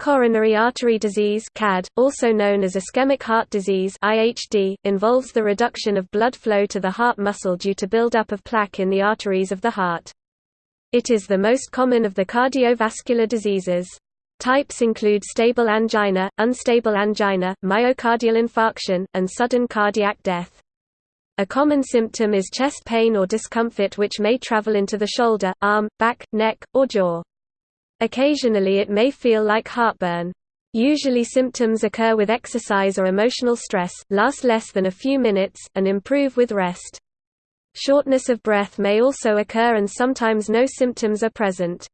Coronary artery disease CAD, also known as ischemic heart disease IHD, involves the reduction of blood flow to the heart muscle due to buildup of plaque in the arteries of the heart. It is the most common of the cardiovascular diseases. Types include stable angina, unstable angina, myocardial infarction, and sudden cardiac death. A common symptom is chest pain or discomfort which may travel into the shoulder, arm, back, neck, or jaw. Occasionally it may feel like heartburn. Usually symptoms occur with exercise or emotional stress, last less than a few minutes, and improve with rest. Shortness of breath may also occur and sometimes no symptoms are present.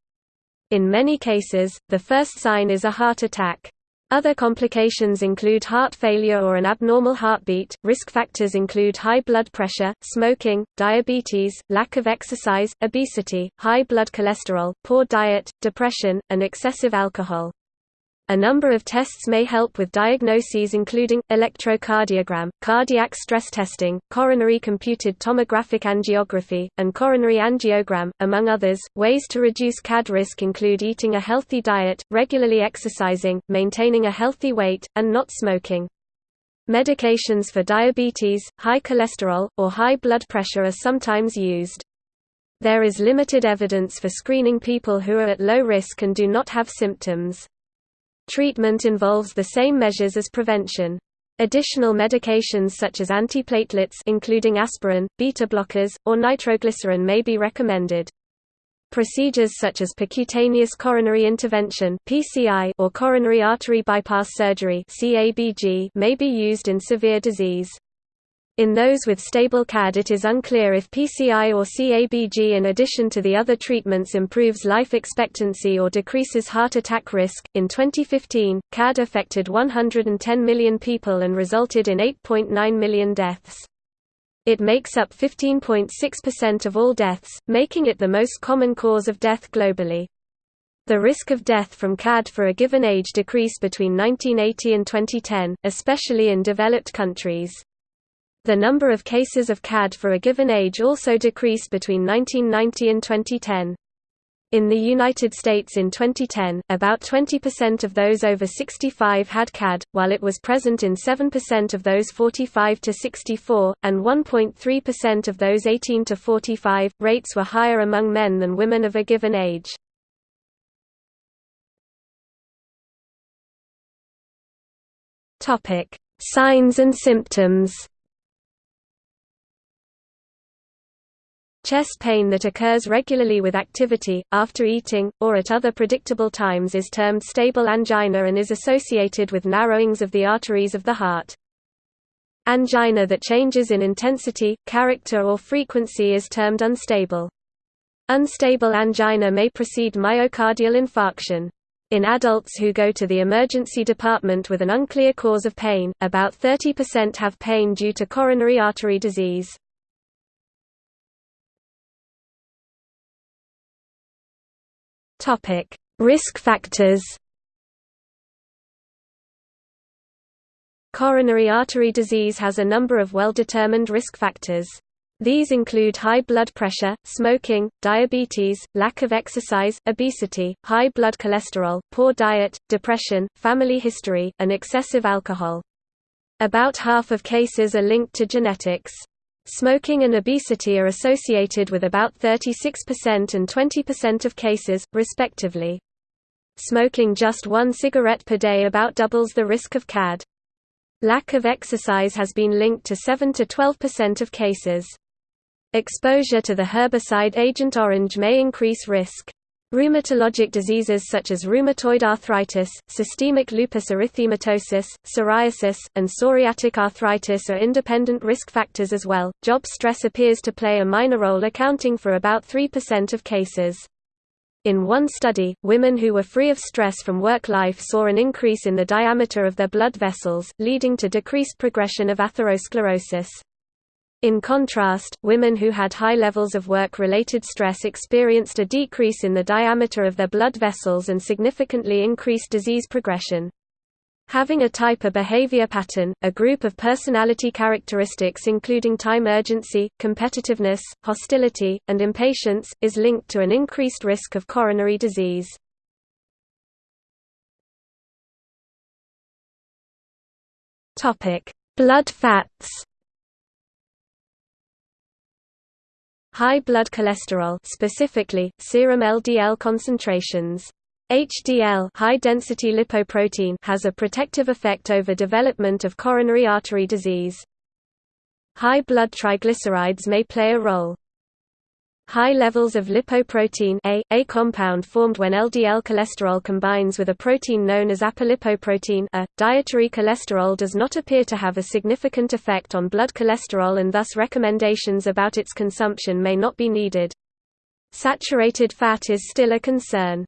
In many cases, the first sign is a heart attack. Other complications include heart failure or an abnormal heartbeat. Risk factors include high blood pressure, smoking, diabetes, lack of exercise, obesity, high blood cholesterol, poor diet, depression, and excessive alcohol. A number of tests may help with diagnoses including, electrocardiogram, cardiac stress testing, coronary computed tomographic angiography, and coronary angiogram, among others. Ways to reduce CAD risk include eating a healthy diet, regularly exercising, maintaining a healthy weight, and not smoking. Medications for diabetes, high cholesterol, or high blood pressure are sometimes used. There is limited evidence for screening people who are at low risk and do not have symptoms. Treatment involves the same measures as prevention. Additional medications such as antiplatelets including aspirin, beta blockers, or nitroglycerin may be recommended. Procedures such as percutaneous coronary intervention (PCI) or coronary artery bypass surgery (CABG) may be used in severe disease. In those with stable CAD it is unclear if PCI or CABG in addition to the other treatments improves life expectancy or decreases heart attack risk. In 2015, CAD affected 110 million people and resulted in 8.9 million deaths. It makes up 15.6% of all deaths, making it the most common cause of death globally. The risk of death from CAD for a given age decreased between 1980 and 2010, especially in developed countries. The number of cases of CAD for a given age also decreased between 1990 and 2010. In the United States in 2010, about 20% of those over 65 had CAD, while it was present in 7% of those 45 to 64, and 1.3% of those 18 to 45. Rates were higher among men than women of a given age. Topic: Signs and symptoms. Chest pain that occurs regularly with activity, after eating, or at other predictable times is termed stable angina and is associated with narrowings of the arteries of the heart. Angina that changes in intensity, character or frequency is termed unstable. Unstable angina may precede myocardial infarction. In adults who go to the emergency department with an unclear cause of pain, about 30% have pain due to coronary artery disease. Topic: Risk factors. Coronary artery disease has a number of well-determined risk factors. These include high blood pressure, smoking, diabetes, lack of exercise, obesity, high blood cholesterol, poor diet, depression, family history, and excessive alcohol. About half of cases are linked to genetics. Smoking and obesity are associated with about 36% and 20% of cases, respectively. Smoking just one cigarette per day about doubles the risk of CAD. Lack of exercise has been linked to 7 to 12% of cases. Exposure to the herbicide Agent Orange may increase risk. Rheumatologic diseases such as rheumatoid arthritis, systemic lupus erythematosus, psoriasis, and psoriatic arthritis are independent risk factors as well. Job stress appears to play a minor role, accounting for about 3% of cases. In one study, women who were free of stress from work life saw an increase in the diameter of their blood vessels, leading to decreased progression of atherosclerosis. In contrast, women who had high levels of work-related stress experienced a decrease in the diameter of their blood vessels and significantly increased disease progression. Having a type A behavior pattern, a group of personality characteristics including time urgency, competitiveness, hostility, and impatience, is linked to an increased risk of coronary disease. Blood fats High blood cholesterol, specifically serum LDL concentrations. HDL high-density lipoprotein has a protective effect over development of coronary artery disease. High blood triglycerides may play a role. High levels of lipoprotein A, a compound formed when LDL cholesterol combines with a protein known as apolipoprotein A. Dietary cholesterol does not appear to have a significant effect on blood cholesterol and thus recommendations about its consumption may not be needed. Saturated fat is still a concern.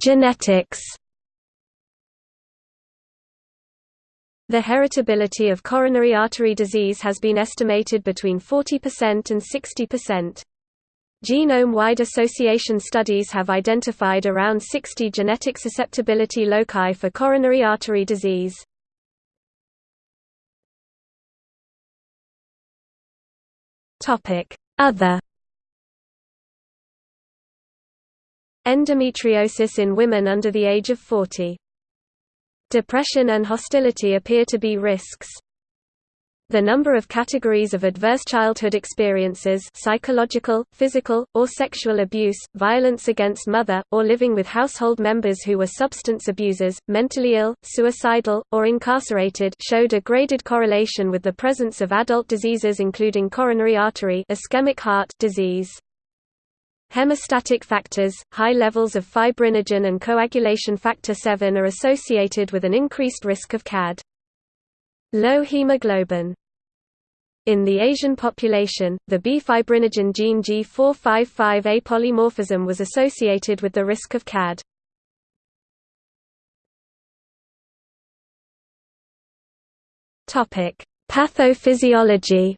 Genetics The heritability of coronary artery disease has been estimated between 40% and 60%. Genome-wide association studies have identified around 60 genetic susceptibility loci for coronary artery disease. Other Endometriosis in women under the age of 40 Depression and hostility appear to be risks. The number of categories of adverse childhood experiences psychological, physical, or sexual abuse, violence against mother, or living with household members who were substance abusers, mentally ill, suicidal, or incarcerated showed a graded correlation with the presence of adult diseases including coronary artery ischemic heart disease. Hemostatic factors, high levels of fibrinogen and coagulation factor VII are associated with an increased risk of CAD. Low hemoglobin in the Asian population, the B fibrinogen gene G455A polymorphism was associated with the risk of CAD. Pathophysiology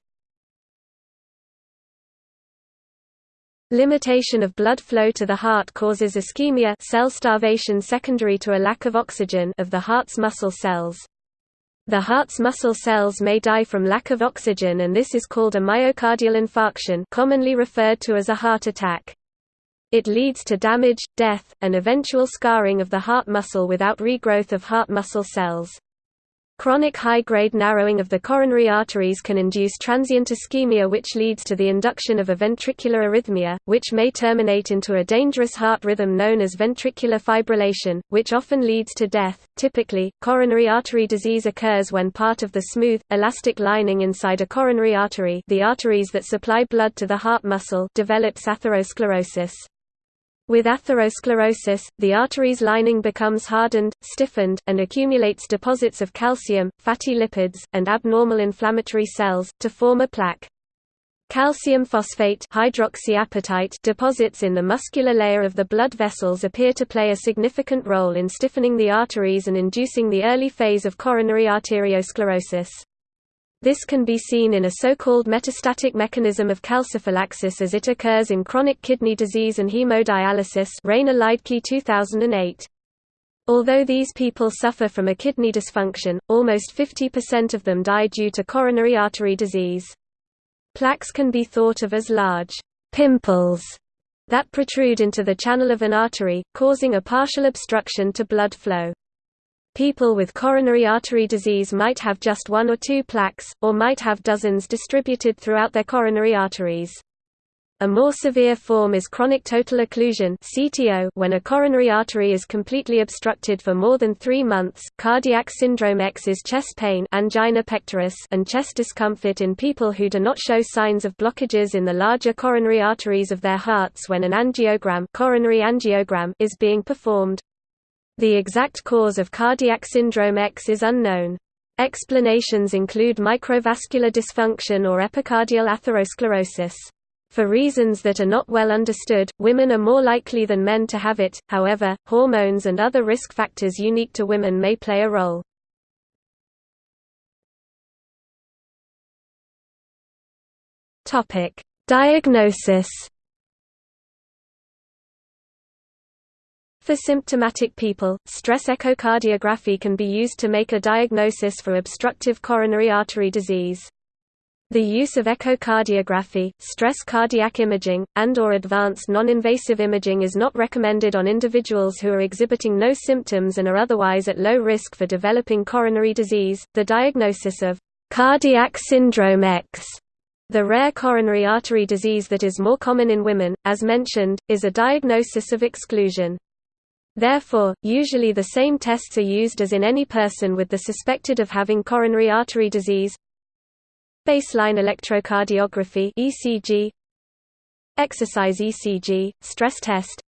Limitation of blood flow to the heart causes ischemia cell starvation secondary to a lack of oxygen of the heart's muscle cells. The heart's muscle cells may die from lack of oxygen and this is called a myocardial infarction commonly referred to as a heart attack. It leads to damage, death, and eventual scarring of the heart muscle without regrowth of heart muscle cells. Chronic high-grade narrowing of the coronary arteries can induce transient ischemia which leads to the induction of a ventricular arrhythmia, which may terminate into a dangerous heart rhythm known as ventricular fibrillation, which often leads to death. Typically, coronary artery disease occurs when part of the smooth, elastic lining inside a coronary artery the arteries that supply blood to the heart muscle develops atherosclerosis. With atherosclerosis, the artery's lining becomes hardened, stiffened, and accumulates deposits of calcium, fatty lipids, and abnormal inflammatory cells, to form a plaque. Calcium phosphate hydroxyapatite deposits in the muscular layer of the blood vessels appear to play a significant role in stiffening the arteries and inducing the early phase of coronary arteriosclerosis. This can be seen in a so-called metastatic mechanism of calciphylaxis as it occurs in chronic kidney disease and hemodialysis Rainer Liedtke 2008. Although these people suffer from a kidney dysfunction, almost 50% of them die due to coronary artery disease. Plaques can be thought of as large pimples that protrude into the channel of an artery, causing a partial obstruction to blood flow. People with coronary artery disease might have just one or two plaques, or might have dozens distributed throughout their coronary arteries. A more severe form is chronic total occlusion (CTO) when a coronary artery is completely obstructed for more than 3 months. Cardiac syndrome X is chest pain, angina pectoris, and chest discomfort in people who do not show signs of blockages in the larger coronary arteries of their hearts when an angiogram, coronary angiogram is being performed. The exact cause of cardiac syndrome X is unknown. Explanations include microvascular dysfunction or epicardial atherosclerosis. For reasons that are not well understood, women are more likely than men to have it, however, hormones and other risk factors unique to women may play a role. Diagnosis For symptomatic people, stress echocardiography can be used to make a diagnosis for obstructive coronary artery disease. The use of echocardiography, stress cardiac imaging, and or advanced non-invasive imaging is not recommended on individuals who are exhibiting no symptoms and are otherwise at low risk for developing coronary disease. The diagnosis of cardiac syndrome X, the rare coronary artery disease that is more common in women, as mentioned, is a diagnosis of exclusion. Therefore, usually the same tests are used as in any person with the suspected of having coronary artery disease, Baseline electrocardiography ECG Exercise ECG stress test.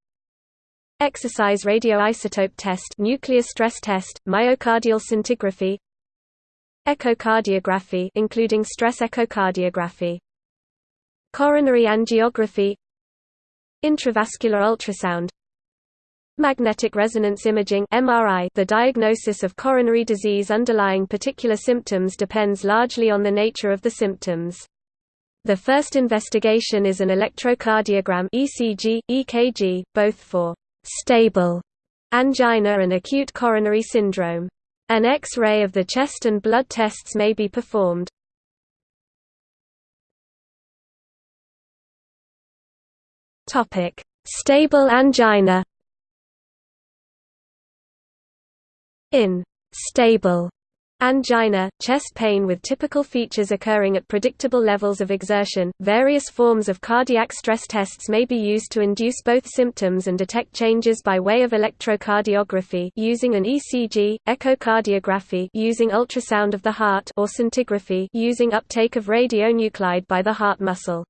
Exercise radioisotope test nuclear stress test myocardial scintigraphy. Echocardiography including stress echocardiography. Coronary angiography. Intravascular ultrasound Magnetic resonance imaging (MRI). The diagnosis of coronary disease underlying particular symptoms depends largely on the nature of the symptoms. The first investigation is an electrocardiogram (ECG, EKG), both for stable angina and acute coronary syndrome. An X-ray of the chest and blood tests may be performed. Stable angina. In stable angina, chest pain with typical features occurring at predictable levels of exertion, various forms of cardiac stress tests may be used to induce both symptoms and detect changes by way of electrocardiography using an ECG, echocardiography using ultrasound of the heart or scintigraphy using uptake of radionuclide by the heart muscle.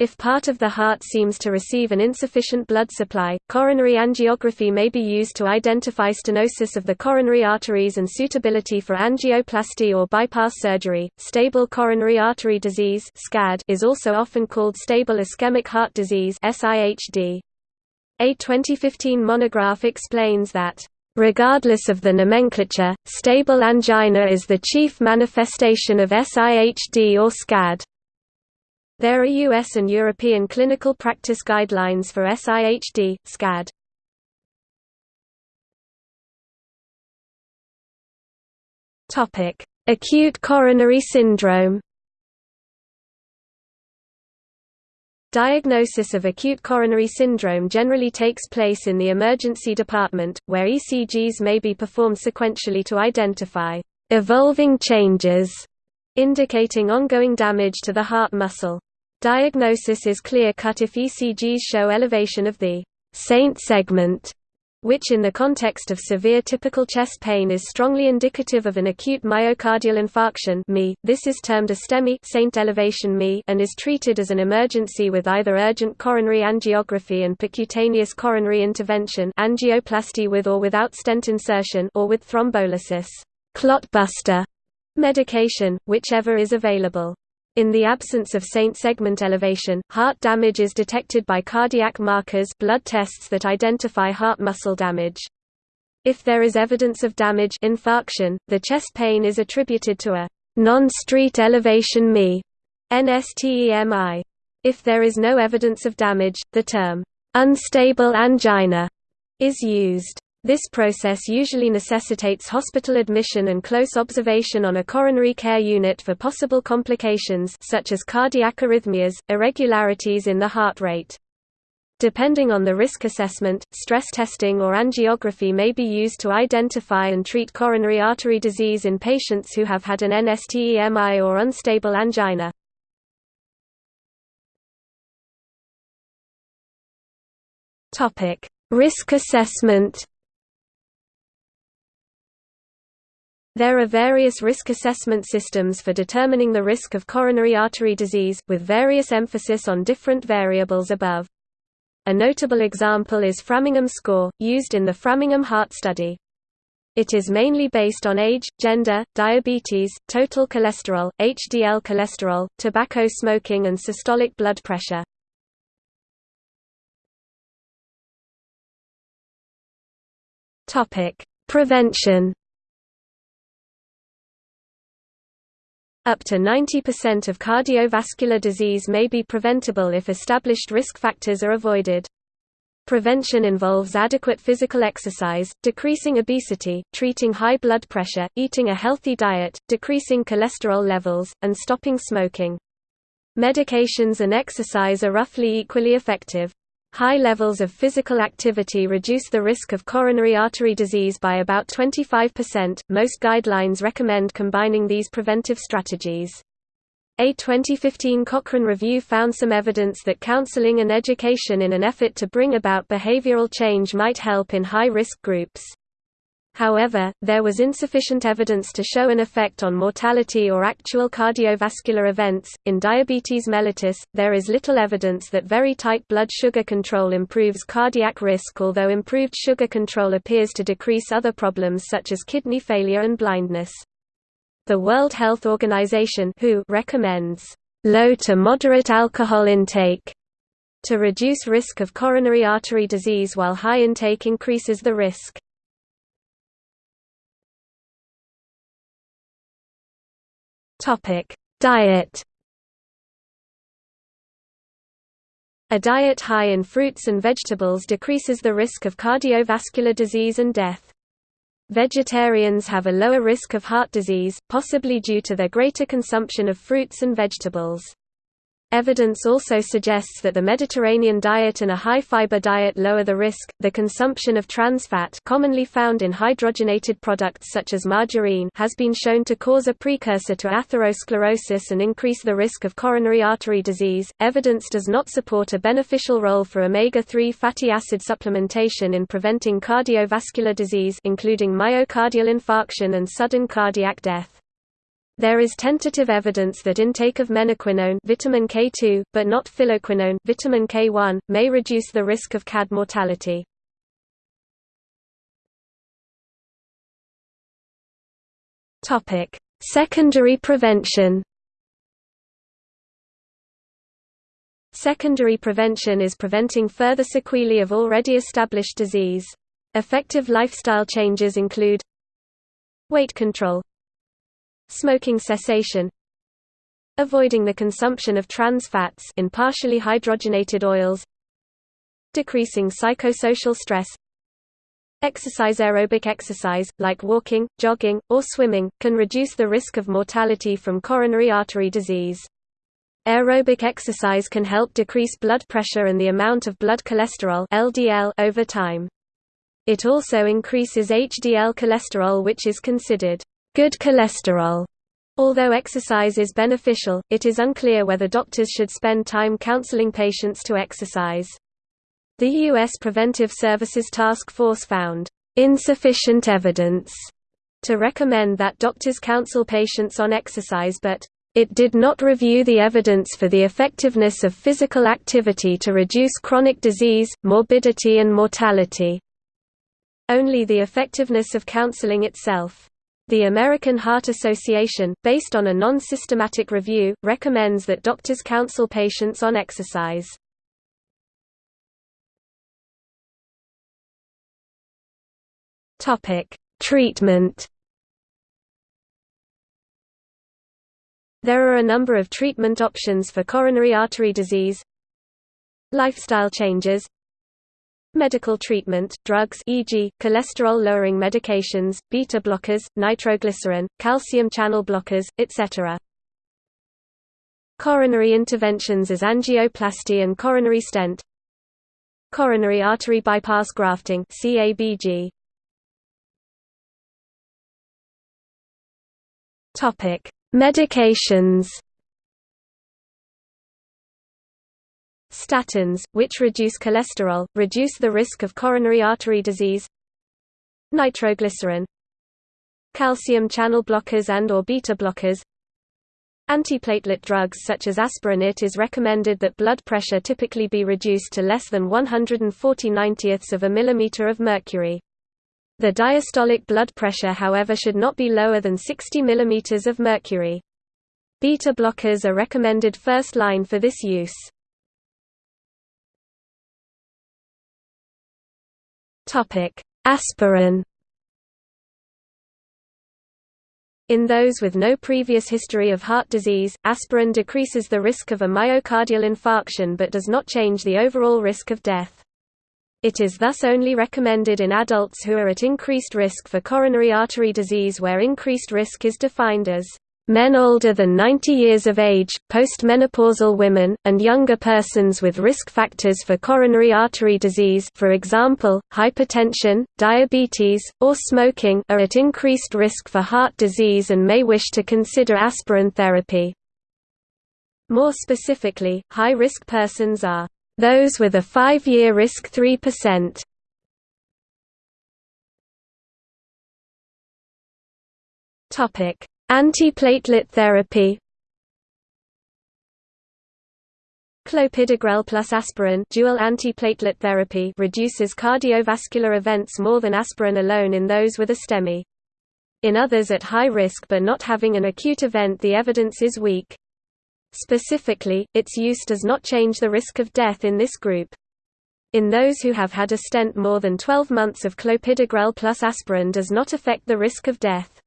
If part of the heart seems to receive an insufficient blood supply, coronary angiography may be used to identify stenosis of the coronary arteries and suitability for angioplasty or bypass surgery. Stable coronary artery disease (SCAD) is also often called stable ischemic heart disease (SIHD). A 2015 monograph explains that Regardless of the nomenclature, stable angina is the chief manifestation of SIHD or SCAD. There are US and European clinical practice guidelines for SIHD, SCAD. Topic: Acute coronary syndrome. Diagnosis of acute coronary syndrome generally takes place in the emergency department, where ECGs may be performed sequentially to identify evolving changes indicating ongoing damage to the heart muscle. Diagnosis is clear-cut if ECGs show elevation of the «ST segment», which in the context of severe typical chest pain is strongly indicative of an acute myocardial infarction. This is termed a STEMI ST elevation MI and is treated as an emergency with either urgent coronary angiography and percutaneous coronary intervention angioplasty with or without stent insertion or with thrombolysis clotbuster medication, whichever is available. In the absence of ST segment elevation, heart damage is detected by cardiac markers blood tests that identify heart muscle damage. If there is evidence of damage infarction, the chest pain is attributed to a non-ST elevation MI NSTEMI. If there is no evidence of damage, the term unstable angina is used. This process usually necessitates hospital admission and close observation on a coronary care unit for possible complications such as cardiac arrhythmias, irregularities in the heart rate. Depending on the risk assessment, stress testing or angiography may be used to identify and treat coronary artery disease in patients who have had an NSTEMI or unstable angina. Risk assessment There are various risk assessment systems for determining the risk of coronary artery disease, with various emphasis on different variables above. A notable example is Framingham score, used in the Framingham Heart Study. It is mainly based on age, gender, diabetes, total cholesterol, HDL cholesterol, tobacco smoking and systolic blood pressure. Prevention Up to 90% of cardiovascular disease may be preventable if established risk factors are avoided. Prevention involves adequate physical exercise, decreasing obesity, treating high blood pressure, eating a healthy diet, decreasing cholesterol levels, and stopping smoking. Medications and exercise are roughly equally effective. High levels of physical activity reduce the risk of coronary artery disease by about 25%. Most guidelines recommend combining these preventive strategies. A 2015 Cochrane review found some evidence that counseling and education in an effort to bring about behavioral change might help in high-risk groups. However, there was insufficient evidence to show an effect on mortality or actual cardiovascular events. In diabetes mellitus, there is little evidence that very tight blood sugar control improves cardiac risk, although improved sugar control appears to decrease other problems such as kidney failure and blindness. The World Health Organization WHO recommends low to moderate alcohol intake to reduce risk of coronary artery disease while high intake increases the risk. Topic: Diet A diet high in fruits and vegetables decreases the risk of cardiovascular disease and death. Vegetarians have a lower risk of heart disease, possibly due to their greater consumption of fruits and vegetables. Evidence also suggests that the Mediterranean diet and a high-fiber diet lower the risk. The consumption of trans fat, commonly found in hydrogenated products such as margarine, has been shown to cause a precursor to atherosclerosis and increase the risk of coronary artery disease. Evidence does not support a beneficial role for omega-3 fatty acid supplementation in preventing cardiovascular disease, including myocardial infarction and sudden cardiac death. There is tentative evidence that intake of menaquinone vitamin K2, but not phylloquinone vitamin K1, may reduce the risk of CAD mortality. Secondary prevention. Secondary prevention is preventing further sequelae of already established disease. Effective lifestyle changes include weight control, Smoking cessation Avoiding the consumption of trans fats in partially hydrogenated oils Decreasing psychosocial stress Exercise Aerobic exercise, like walking, jogging, or swimming, can reduce the risk of mortality from coronary artery disease. Aerobic exercise can help decrease blood pressure and the amount of blood cholesterol LDL over time. It also increases HDL cholesterol which is considered good cholesterol. Although exercise is beneficial, it is unclear whether doctors should spend time counseling patients to exercise. The U.S. Preventive Services Task Force found insufficient evidence to recommend that doctors counsel patients on exercise but it did not review the evidence for the effectiveness of physical activity to reduce chronic disease, morbidity and mortality. Only the effectiveness of counseling itself. The American Heart Association, based on a non-systematic review, recommends that doctors counsel patients on exercise. Treatment. There are a number of treatment options for coronary artery disease. Lifestyle changes Medical treatment, drugs e.g., cholesterol-lowering medications, beta blockers, nitroglycerin, calcium channel blockers, etc. Coronary interventions as angioplasty and coronary stent Coronary artery bypass grafting CABG. Medications Statins, which reduce cholesterol, reduce the risk of coronary artery disease Nitroglycerin Calcium channel blockers and or beta blockers Antiplatelet drugs such as aspirin It is recommended that blood pressure typically be reduced to less than 140 90ths of a millimeter of mercury. The diastolic blood pressure however should not be lower than 60 mm of mercury. Beta blockers are recommended first line for this use. Topic: Aspirin. In those with no previous history of heart disease, aspirin decreases the risk of a myocardial infarction but does not change the overall risk of death. It is thus only recommended in adults who are at increased risk for coronary artery disease where increased risk is defined as men older than 90 years of age, postmenopausal women, and younger persons with risk factors for coronary artery disease for example, hypertension, diabetes, or smoking are at increased risk for heart disease and may wish to consider aspirin therapy. More specifically, high-risk persons are those with a five-year risk 3%. Topic: Antiplatelet therapy Clopidogrel plus aspirin dual antiplatelet therapy reduces cardiovascular events more than aspirin alone in those with a STEMI. In others at high risk but not having an acute event the evidence is weak. Specifically, its use does not change the risk of death in this group. In those who have had a stent more than 12 months of clopidogrel plus aspirin does not affect the risk of death.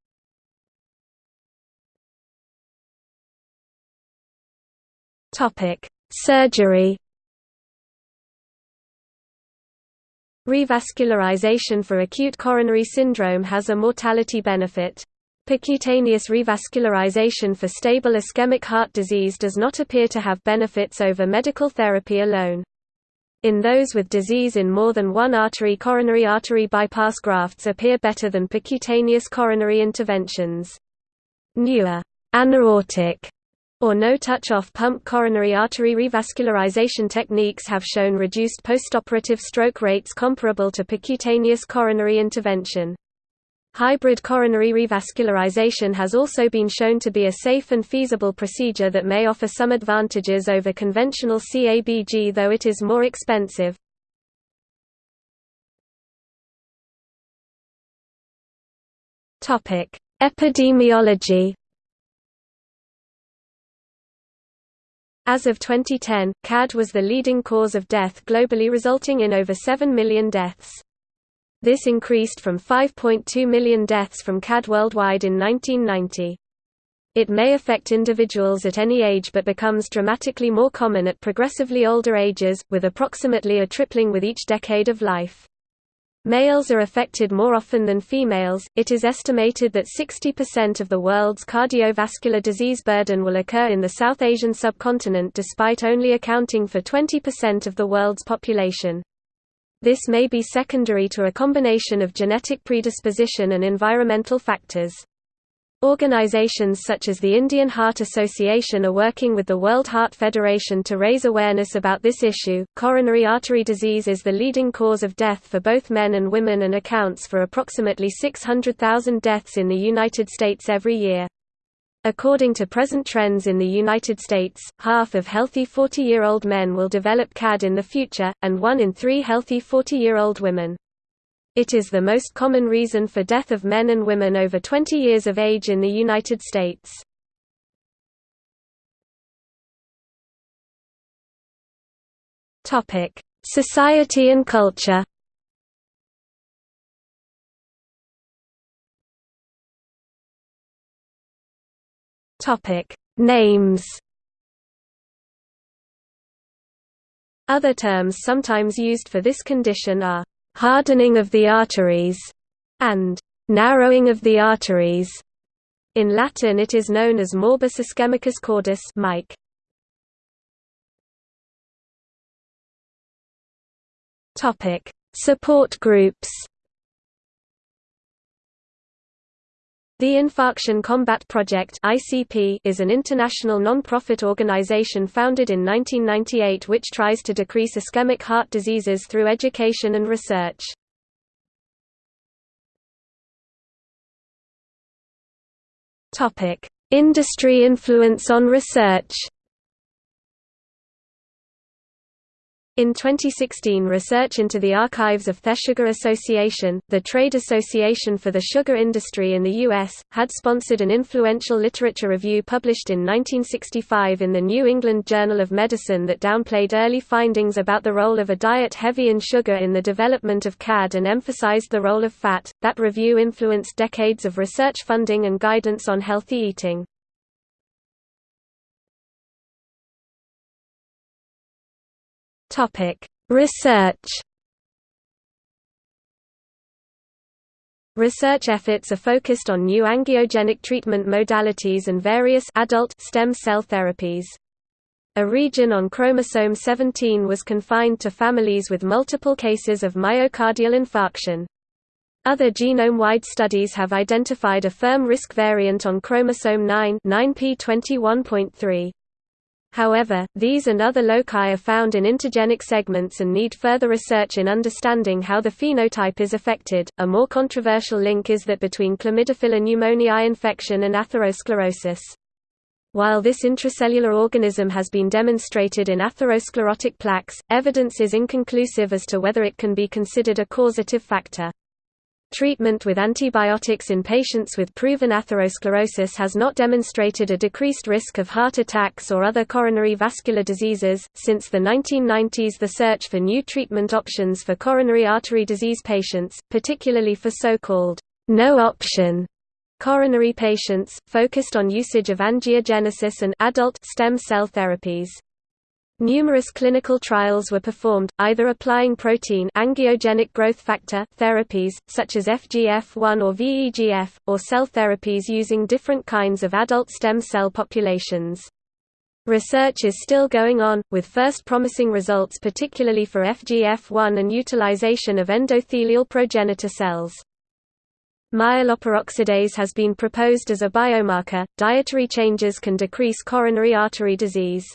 Topic: Surgery. Revascularization for acute coronary syndrome has a mortality benefit. Percutaneous revascularization for stable ischemic heart disease does not appear to have benefits over medical therapy alone. In those with disease in more than one artery coronary artery bypass grafts appear better than percutaneous coronary interventions. Newer anaortic or no-touch off-pump coronary artery revascularization techniques have shown reduced postoperative stroke rates comparable to percutaneous coronary intervention. Hybrid coronary revascularization has also been shown to be a safe and feasible procedure that may offer some advantages over conventional CABG though it is more expensive. Epidemiology As of 2010, CAD was the leading cause of death globally resulting in over 7 million deaths. This increased from 5.2 million deaths from CAD worldwide in 1990. It may affect individuals at any age but becomes dramatically more common at progressively older ages, with approximately a tripling with each decade of life. Males are affected more often than females. It is estimated that 60% of the world's cardiovascular disease burden will occur in the South Asian subcontinent despite only accounting for 20% of the world's population. This may be secondary to a combination of genetic predisposition and environmental factors. Organizations such as the Indian Heart Association are working with the World Heart Federation to raise awareness about this issue. Coronary artery disease is the leading cause of death for both men and women and accounts for approximately 600,000 deaths in the United States every year. According to present trends in the United States, half of healthy 40-year-old men will develop CAD in the future, and one in three healthy 40-year-old women. It is the most common reason for death of men and women over 20 years of age in the United States. Topic: Society and culture. Topic: Names. Other terms sometimes used for this condition are hardening of the arteries, and narrowing of the arteries. In Latin it is known as morbus ischemicus cordis. Topic: Support groups. The Infarction Combat Project is an international non-profit organization founded in 1998 which tries to decrease ischemic heart diseases through education and research. Industry influence on research. In 2016 research into the archives of the Sugar Association, the trade association for the sugar industry in the U.S., had sponsored an influential literature review published in 1965 in the New England Journal of Medicine that downplayed early findings about the role of a diet heavy in sugar in the development of CAD and emphasized the role of fat. That review influenced decades of research funding and guidance on healthy eating. Topic: Research. Research efforts are focused on new angiogenic treatment modalities and various adult stem cell therapies. A region on chromosome 17 was confined to families with multiple cases of myocardial infarction. Other genome-wide studies have identified a firm risk variant on chromosome 9 9p21.3. However, these and other loci are found in intergenic segments and need further research in understanding how the phenotype is affected. A more controversial link is that between chlamydophila pneumoniae infection and atherosclerosis. While this intracellular organism has been demonstrated in atherosclerotic plaques, evidence is inconclusive as to whether it can be considered a causative factor. Treatment with antibiotics in patients with proven atherosclerosis has not demonstrated a decreased risk of heart attacks or other coronary vascular diseases. Since the 1990s, the search for new treatment options for coronary artery disease patients, particularly for so called no option coronary patients, focused on usage of angiogenesis and adult stem cell therapies. Numerous clinical trials were performed, either applying protein angiogenic growth factor therapies, such as FGF1 or VEGF, or cell therapies using different kinds of adult stem cell populations. Research is still going on, with first promising results particularly for FGF1 and utilization of endothelial progenitor cells. Myeloperoxidase has been proposed as a biomarker. Dietary changes can decrease coronary artery disease.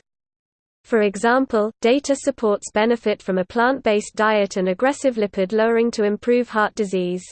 For example, data supports benefit from a plant-based diet and aggressive lipid lowering to improve heart disease.